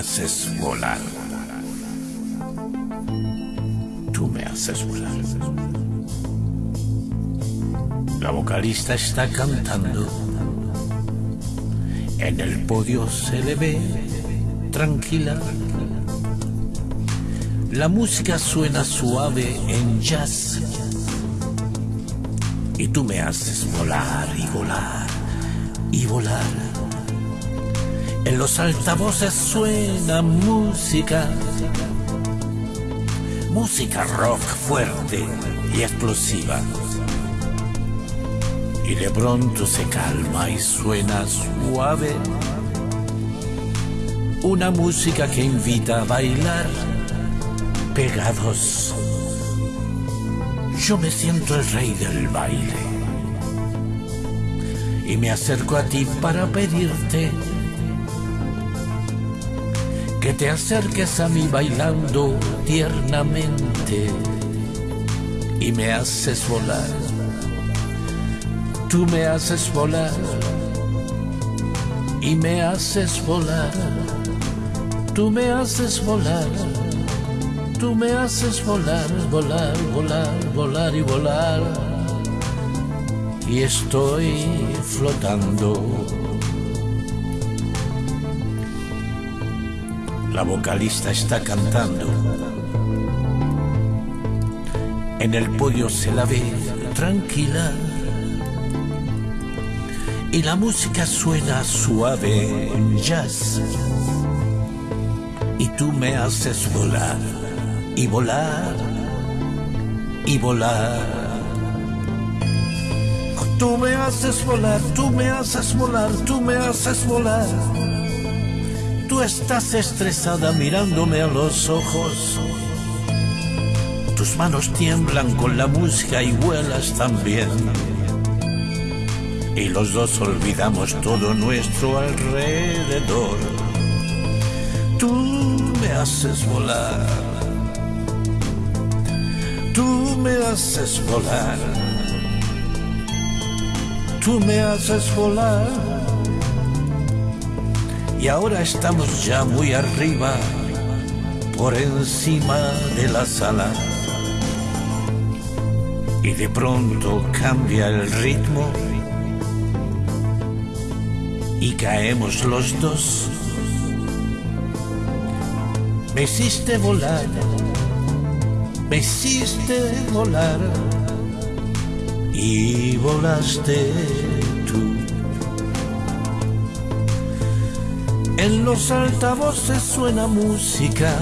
Haces volar. Tú me haces volar. La vocalista está cantando. En el podio se le ve tranquila. La música suena suave en jazz. Y tú me haces volar y volar y volar. En los altavoces suena música, música rock fuerte y explosiva. Y de pronto se calma y suena suave. Una música que invita a bailar pegados. Yo me siento el rey del baile. Y me acerco a ti para pedirte te acerques a mí bailando tiernamente y me haces volar. Tú me haces volar y me haces volar. Tú me haces volar. Tú me haces volar, volar, volar, volar y volar. Y estoy flotando La vocalista está cantando. En el podio se la ve tranquila. Y la música suena suave en jazz. Y tú me haces volar y volar y volar. Tú me haces volar, tú me haces volar, tú me haces volar. Estás estresada mirándome a los ojos. Tus manos tiemblan con la música y vuelas también. Y los dos olvidamos todo nuestro alrededor. Tú me haces volar. Tú me haces volar. Tú me haces volar y ahora estamos ya muy arriba, por encima de la sala. Y de pronto cambia el ritmo y caemos los dos. Me hiciste volar, me hiciste volar y volaste En los altavoces suena música,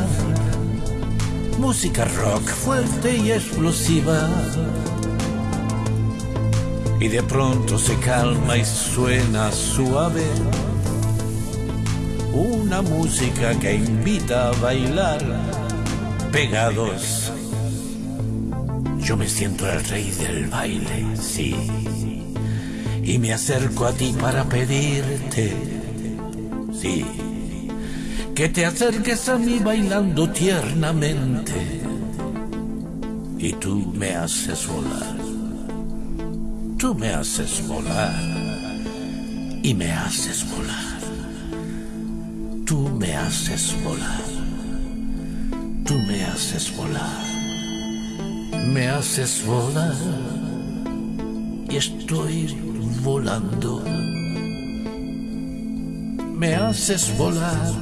música rock fuerte y explosiva. Y de pronto se calma y suena suave. Una música que invita a bailar pegados. Yo me siento el rey del baile, sí. Y me acerco a ti para pedirte sí, que te acerques a mí bailando tiernamente. Y tú me haces volar, tú me haces volar. Y me haces volar, tú me haces volar, tú me haces volar, me haces volar. Y estoy volando me haces volar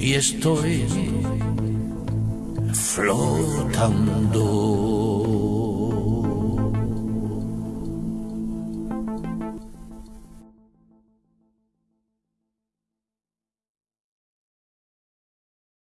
y estoy flotando.